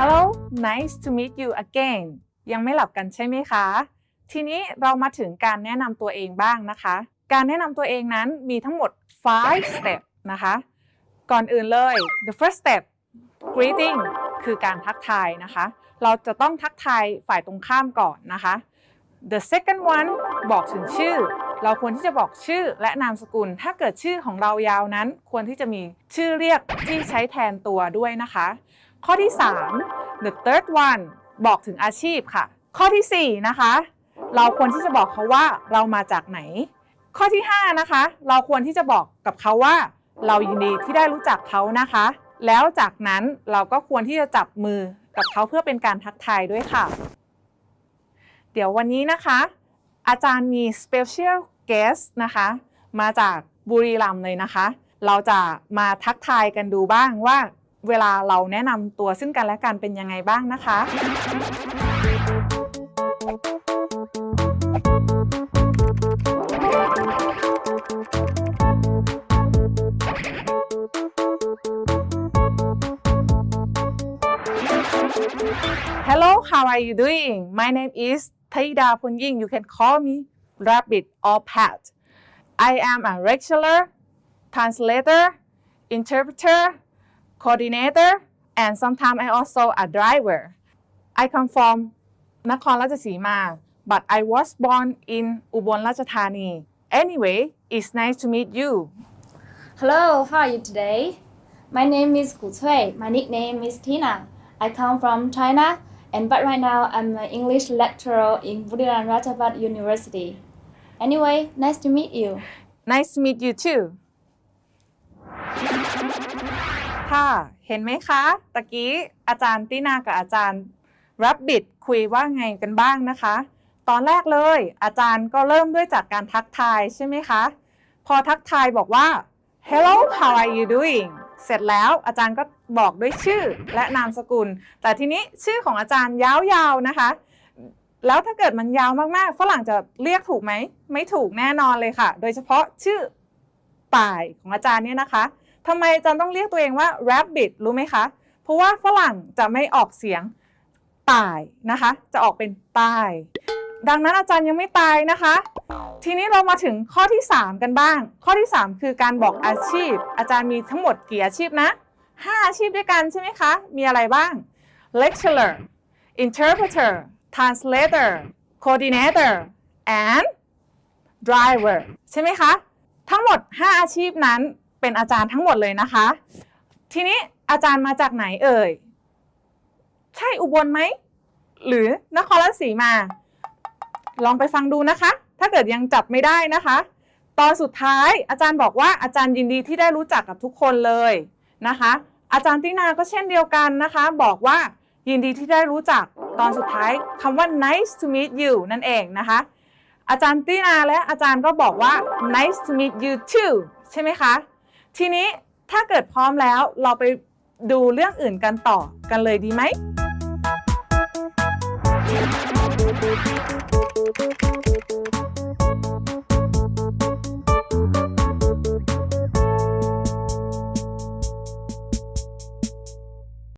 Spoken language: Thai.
Hello nice to meet you again ยังไม่หลับกันใช่ไหมคะ ทีนี้เรามาถึงการแนะนำตัวเองบ้างนะคะ การแนะนำตัวเองนั้นมีทั้งหมด 5 step นะคะ ก่อนอื่นเลย the first step greeting คือการทักทายนะคะ เราจะต้องทักทายฝ่ายตรงข้ามก่อนนะคะ the second one บอกถึงชื่อ เราควรที่จะบอกชื่อและนามสกุล ถ้าเกิดชื่อของเรายาวนั้น ควรที่จะมีชื่อเรียกที่ใช้แทนตัวด้วยนะคะ ข้อที่ 3 the third one บอกถึงอาชีพค่ะ ข้อทีสี่ 4 นะคะ เราควรที่จะบอกเขาว่าเรามาจากไหน ข้อที่ 5 นะคะ เราควรที่จะบอกกับเขาว่า เรายินดีที่ได้รู้จักเขานะคะ แล้วจากนั้นเราก็ควรที่จะจับมือกับเขาเพื่อเป็นการทักทายด้วยค่ะ เดี๋ยววันนี้นะคะ อาจารย์มี special guest นะคะ มาจากบุรีรัมย์เลยนะคะ เราจะมาทักทายกันดูบ้างว่า เวลาเราแนะนำตัวซึ่งกันและกันเป็นยังไงบ้างนะคะ Hello, how are you doing? My name is Taida Punying. You can call me Rabbit or Pat. I am a lecturer, translator, interpreter, coordinator, and sometimes I also a driver. I come from Nakhon Ratchasima, but I was born in Ubon Ratchathani. Anyway, it's nice to meet you. Hello, how are you today? My name is Gu Cui. My nickname is Tina. I come from China, and but right now I'm an English lecturer in Buriram Rajavat University. Anyway, nice to meet you. Nice to meet you too. ค่ะเห็นไหมคะตะกี้อาจารย์ตินากับอาจารย์รับบิดคุยว่าไงกันบ้างนะคะ ตอนแรกเลย อาจารย์ก็เริ่มด้วยจากการทักทายใช่ไหมคะ พอทักทายบอกว่า hello how are you doing เสร็จแล้วอาจารย์ก็บอกด้วยชื่อและนามสกุล แต่ทีนี้ชื่อของอาจารย์ยาวๆนะคะ แล้วถ้าเกิดมันยาวมากๆฝรั่งจะเรียกถูกไหม ไม่ถูกแน่นอนเลยค่ะ โดยเฉพาะชื่อป่ายของอาจารย์เนี่ยนะคะ ทำไมอาจารย์ต้องเรียกตัวเองว่า rabbit รู้ไหมคะ เพราะว่าฝรั่งจะไม่ออกเสียงป่ายนะคะ จะออกเป็นป้าย ดังนั้นอาจารย์ยังไม่ตายนะคะ ทีนี้เรามาถึงข้อที่ 3 กันบ้าง ข้อที่ 3 คือการบอกอาชีพ อาจารย์มีทั้งหมดกี่อาชีพนะ 5 อาชีพด้วยกันใช่ไหมคะ มีอะไรบ้าง lecturer interpreter translator coordinator and driver ใช่ไหมคะ ทั้งหมด 5 อาชีพนั้น เป็นอาจารย์ทั้งหมดเลยนะคะ ทีนี้อาจารย์มาจากไหนเอ่ย ใช่อุบลไหม หรือนครราชสีมา ลองไปฟังดูนะคะ ถ้าเกิดยังจับไม่ได้นะคะ ตอนสุดท้ายอาจารย์บอกว่าอาจารย์ยินดีที่ได้รู้จักกับทุกคนเลยนะคะ อาจารย์ตินาก็เช่นเดียวกันนะคะ บอกว่ายินดีที่ได้รู้จักตอนสุดท้ายคำว่า nice to meet you นั่นเองนะคะ อาจารย์ตินาและอาจารย์ก็บอกว่า nice to meet you too ใช่ไหมคะ ทีนี้ถ้าเกิดพร้อมแล้วเราไปดูเรื่องอื่นกันต่อกันเลยดีไหม